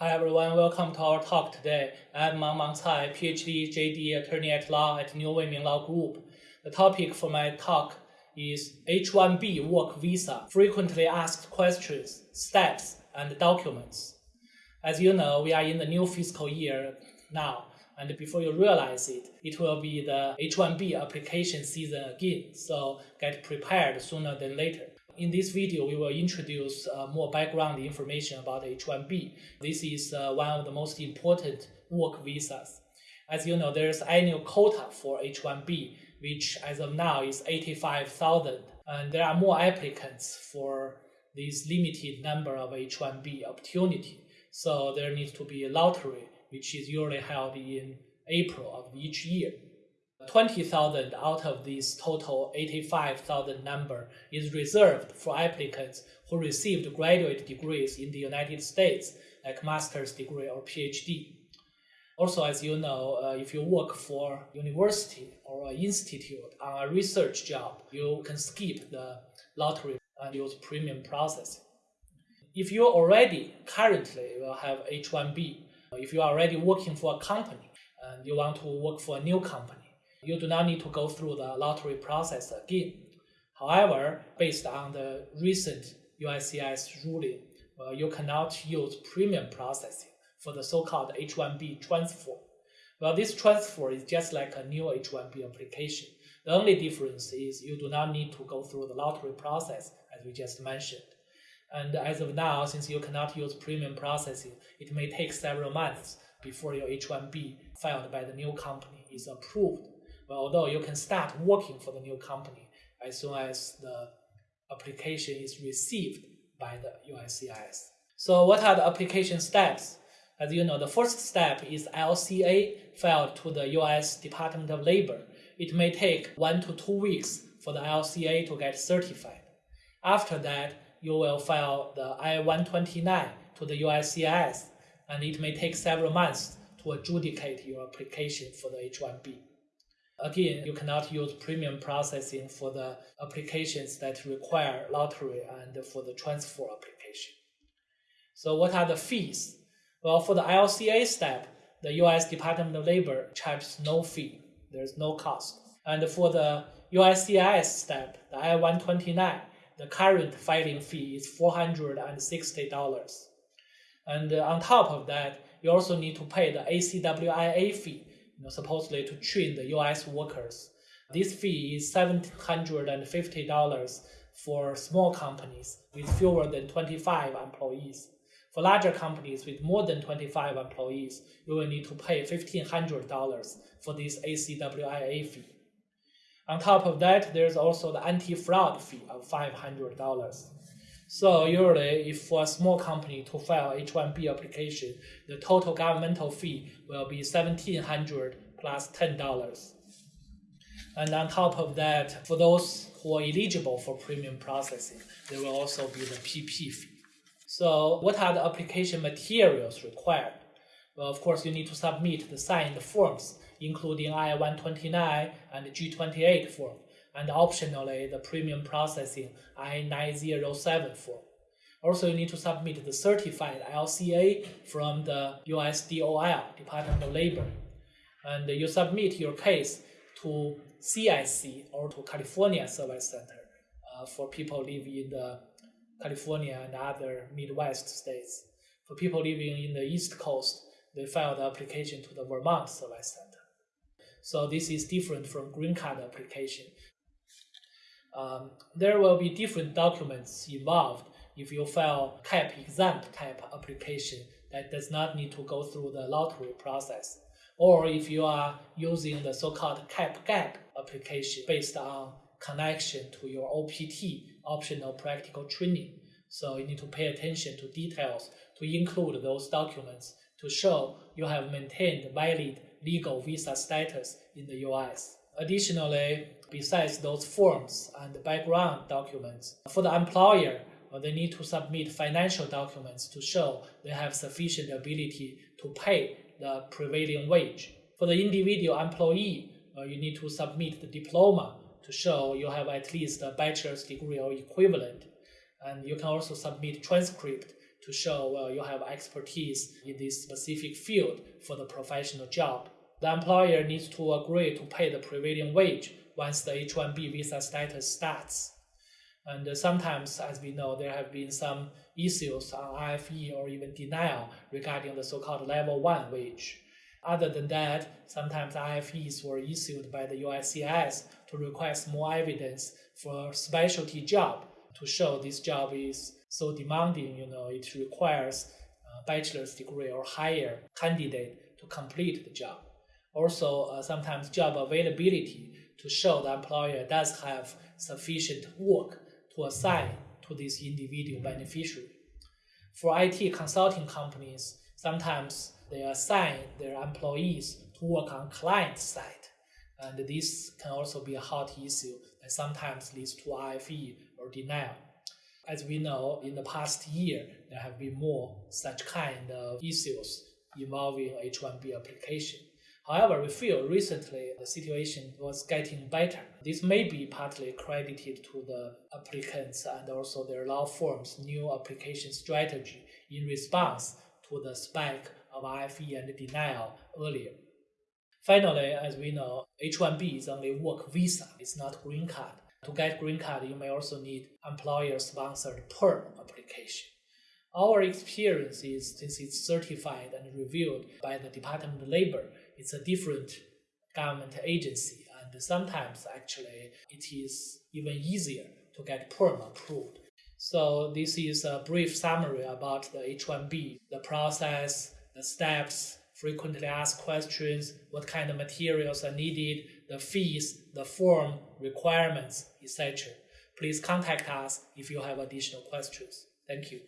Hi everyone, welcome to our talk today. I'm Mang Mang Cai, PhD, JD, attorney at law at New Weiming Law Group. The topic for my talk is H-1B work visa, frequently asked questions, steps, and documents. As you know, we are in the new fiscal year now, and before you realize it, it will be the H-1B application season again, so get prepared sooner than later. In this video, we will introduce uh, more background information about H-1B. This is uh, one of the most important work visas. As you know, there is annual quota for H-1B, which as of now is 85,000. And there are more applicants for this limited number of H-1B opportunity. So there needs to be a lottery, which is usually held in April of each year. 20,000 out of this total 85,000 number is reserved for applicants who received graduate degrees in the United States, like master's degree or PhD. Also, as you know, uh, if you work for university or institute on a research job, you can skip the lottery and use premium processing. If you already currently have H-1B, if you are already working for a company and you want to work for a new company, you do not need to go through the lottery process again. However, based on the recent USCIS ruling, well, you cannot use premium processing for the so-called H-1B transfer. Well, this transfer is just like a new H-1B application. The only difference is you do not need to go through the lottery process, as we just mentioned. And as of now, since you cannot use premium processing, it may take several months before your H-1B filed by the new company is approved although you can start working for the new company as soon as the application is received by the USCIS. So what are the application steps? As you know, the first step is LCA filed to the US Department of Labor. It may take one to two weeks for the LCA to get certified. After that, you will file the I-129 to the USCIS, and it may take several months to adjudicate your application for the H-1B. Again, you cannot use premium processing for the applications that require lottery and for the transfer application. So what are the fees? Well, for the LCA step, the US Department of Labor charges no fee. There's no cost. And for the USCIS step, the I-129, the current filing fee is $460. And on top of that, you also need to pay the ACWIA fee, you know, supposedly to train the US workers. This fee is $750 for small companies with fewer than 25 employees. For larger companies with more than 25 employees, you will need to pay $1,500 for this ACWIA fee. On top of that, there's also the anti-fraud fee of $500. So usually, if for a small company to file H-1B application, the total governmental fee will be $1,700 plus $10. And on top of that, for those who are eligible for premium processing, there will also be the PP fee. So what are the application materials required? Well, of course, you need to submit the signed forms, including I-129 and G28 form and optionally the premium processing I-907 form. Also, you need to submit the certified LCA from the USDOL, Department of Labor. And you submit your case to CSC or to California Service Center uh, for people living in the California and other Midwest states. For people living in the East Coast, they file the application to the Vermont Service Center. So this is different from green card application um, there will be different documents involved if you file CAP exempt type application that does not need to go through the lottery process. Or if you are using the so-called CAP GAP application based on connection to your OPT, optional practical training. So you need to pay attention to details to include those documents to show you have maintained valid legal visa status in the US. Additionally, besides those forms and background documents, for the employer, uh, they need to submit financial documents to show they have sufficient ability to pay the prevailing wage. For the individual employee, uh, you need to submit the diploma to show you have at least a bachelor's degree or equivalent. And you can also submit transcript to show well you have expertise in this specific field for the professional job. The employer needs to agree to pay the prevailing wage once the H-1B visa status starts. And sometimes, as we know, there have been some issues uh, on RFE or even denial regarding the so-called level one wage. Other than that, sometimes RFEs were issued by the USCIS to request more evidence for a specialty job to show this job is so demanding, you know, it requires a bachelor's degree or higher candidate to complete the job. Also, uh, sometimes job availability to show the employer does have sufficient work to assign to this individual beneficiary. For IT consulting companies, sometimes they assign their employees to work on client side. And this can also be a hot issue that sometimes leads to RFE or denial. As we know, in the past year, there have been more such kind of issues involving H1B application. However, we feel recently the situation was getting better. This may be partly credited to the applicants and also their law firm's new application strategy in response to the spike of RFE and denial earlier. Finally, as we know, H-1B is only work visa, it's not green card. To get green card, you may also need employer-sponsored perm application. Our experience is since it's certified and reviewed by the Department of Labor, it's a different government agency, and sometimes actually it is even easier to get perm approved. So this is a brief summary about the H-1B, the process, the steps, frequently asked questions, what kind of materials are needed, the fees, the form, requirements, etc. Please contact us if you have additional questions. Thank you.